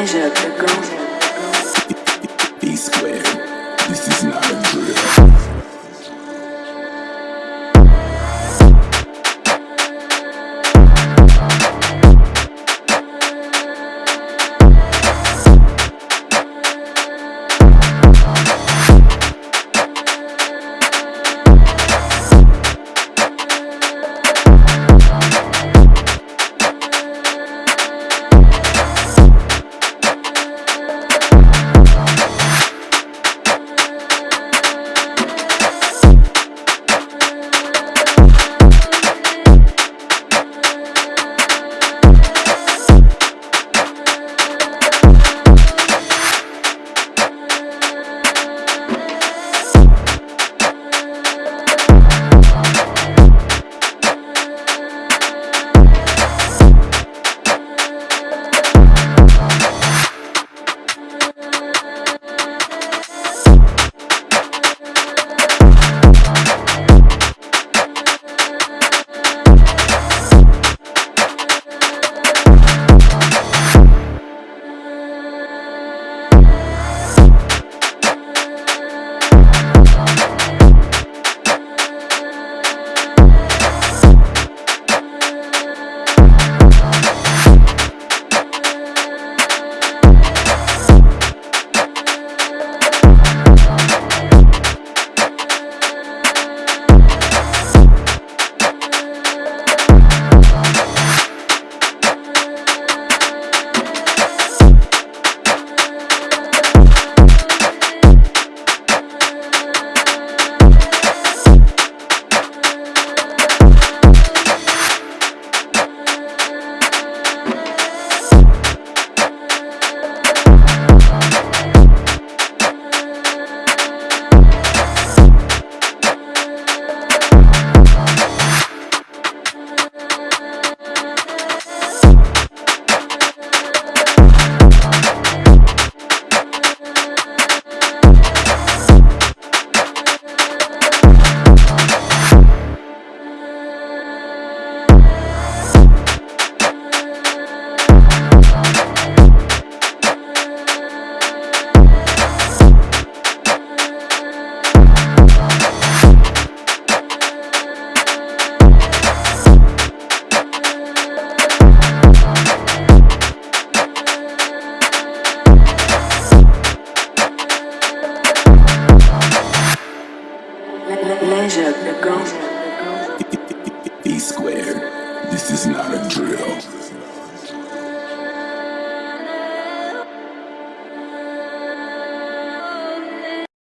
Leisure to go. E squared. Go. E squared. This is not a drill.